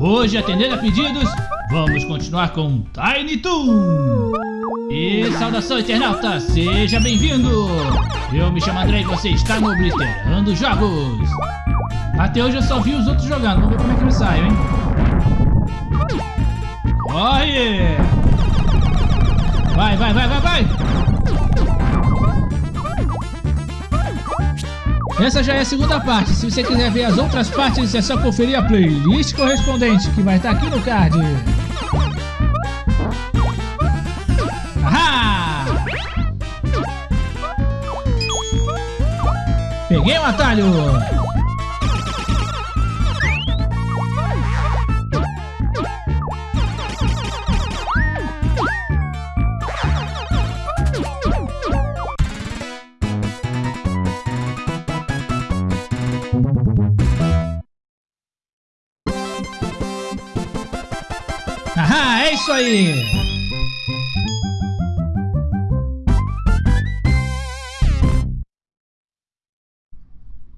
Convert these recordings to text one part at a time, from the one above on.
Hoje, atendendo a pedidos, vamos continuar com Tiny Toon. E saudação internauta, seja bem-vindo! Eu me chamo André e você está no Obliterando Jogos. Até hoje eu só vi os outros jogando, vamos ver como é que me sai, hein? Corre! Vai, vai, vai, vai, vai! Essa já é a segunda parte. Se você quiser ver as outras partes, é só conferir a playlist correspondente, que vai estar aqui no card. Ahá! Peguei o um atalho! é isso aí!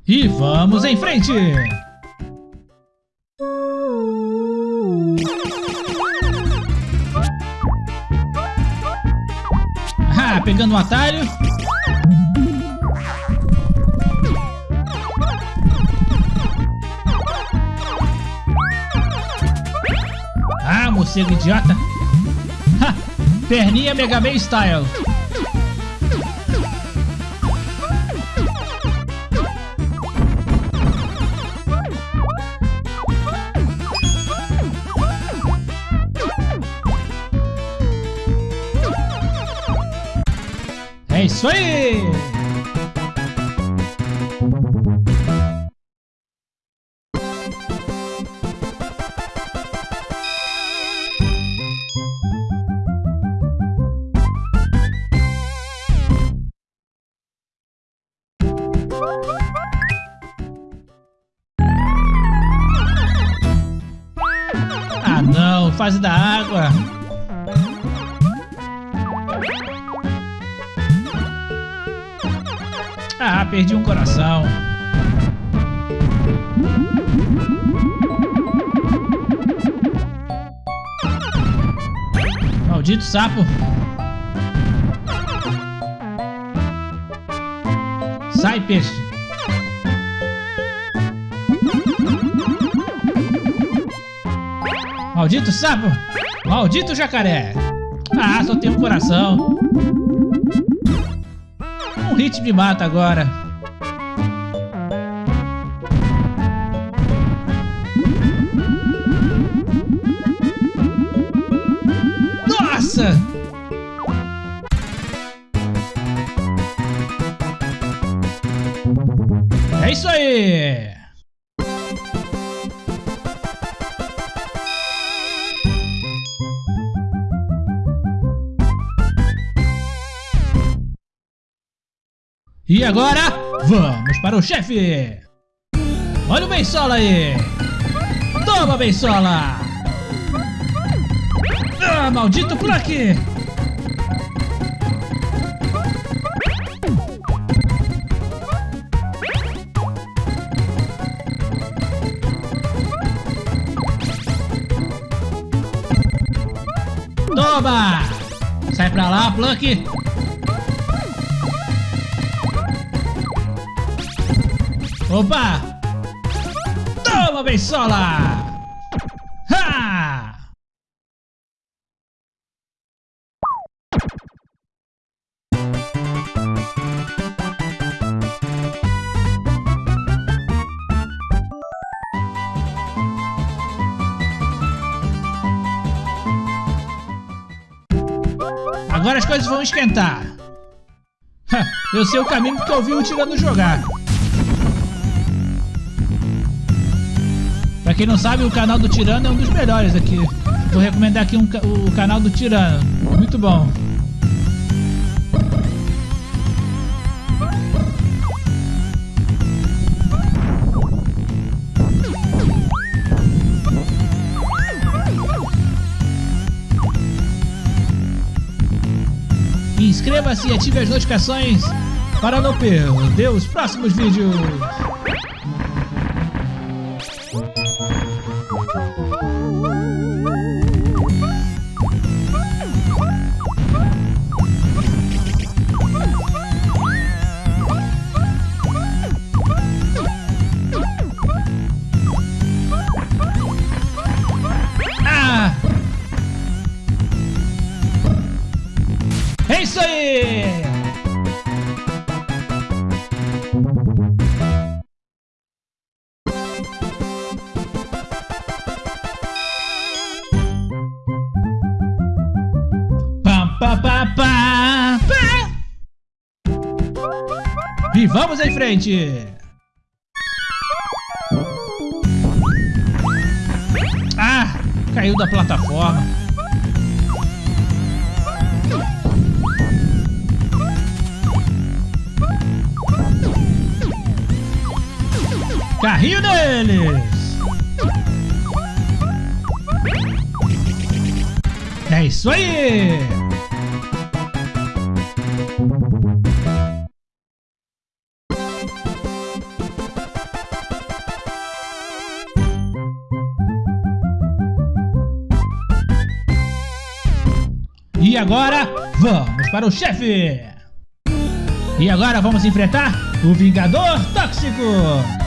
E vamos em frente! Ah, pegando um atalho. Morcego idiota. Ha, perninha Mega Man Style. É isso aí! Não, fase da água! Ah, perdi um coração. Maldito sapo. Sai, peixe. Maldito sapo. Maldito jacaré. Ah, só tem um coração. Um hit me mata agora. E agora, vamos para o chefe! Olha o Bensola aí! Toma, Bensola! Ah, maldito aqui! Toma! Sai pra lá, Plunk! Opa! Toma, Bensola! Ha! Agora as coisas vão esquentar. Ha, eu sei o caminho porque eu vi o Tirano jogar. Quem não sabe, o canal do Tirano é um dos melhores aqui. Vou recomendar aqui um, o canal do Tirano. Muito bom. Inscreva-se e ative as notificações para não perder os próximos vídeos. isso aí! Pá, pá, pá. E vamos em frente! Ah! Caiu da plataforma. Carrinho deles! É isso aí! E agora, vamos para o chefe! E agora vamos enfrentar o Vingador Tóxico!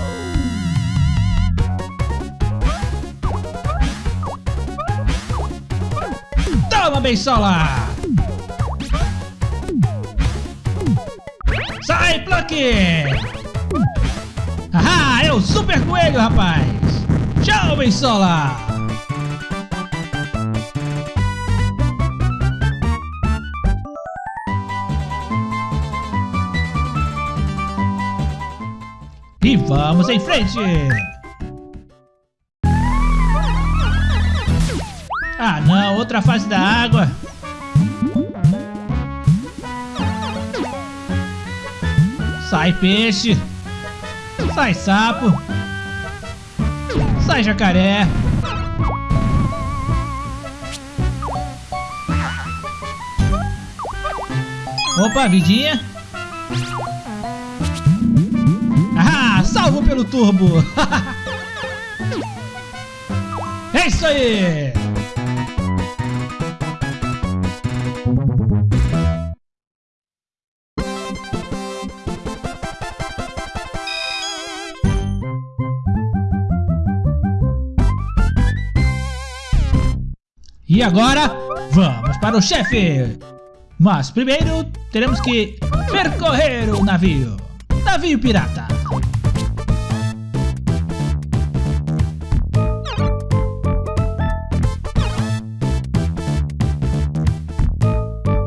Toma, Beisola! Sai, Plucky! Ah, é o Super Coelho, rapaz! Tchau, Beisola! E vamos em frente! Ah não, outra fase da água. Sai peixe. Sai sapo. Sai jacaré. Opa, vidinha. Ah, salvo pelo turbo. é isso aí. E agora, vamos para o chefe! Mas primeiro, teremos que percorrer o navio. Navio pirata.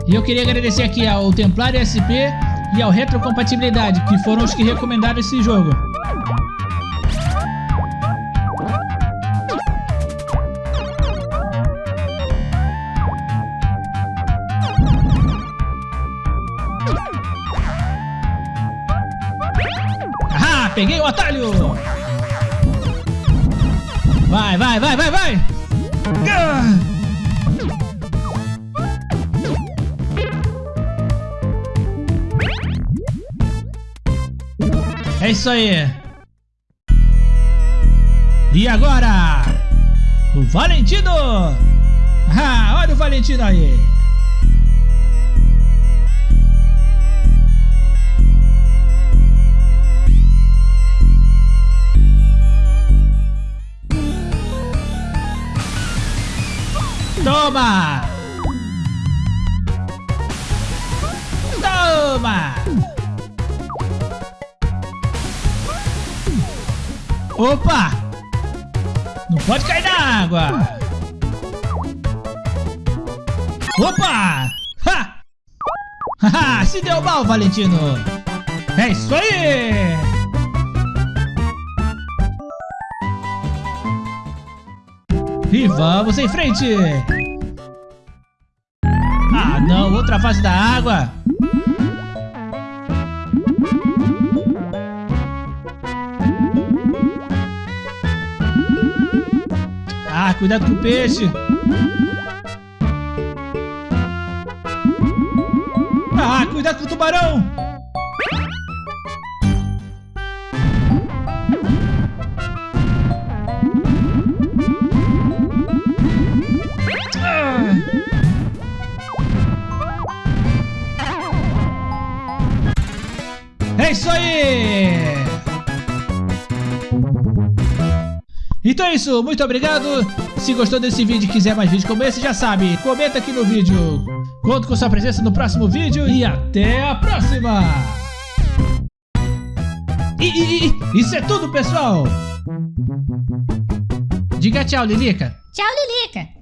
E eu queria agradecer aqui ao Templário SP e ao Retrocompatibilidade, que foram os que recomendaram esse jogo. Peguei o atalho! Vai, vai, vai, vai, vai! É isso aí! E agora? O Valentino! Ah, olha o Valentino aí! Toma! Toma! Opa! Não pode cair na água! Opa! Ha! Se deu mal, Valentino! É isso aí! E vamos em frente! Ah não, outra fase da água! Ah, cuidado com o peixe! Ah, cuidado com o tubarão! É isso aí! Então é isso, muito obrigado. Se gostou desse vídeo e quiser mais vídeos como esse, já sabe, comenta aqui no vídeo. Conto com sua presença no próximo vídeo e até a próxima! E, e, e isso é tudo, pessoal! Diga tchau, Lilica. Tchau, Lilica.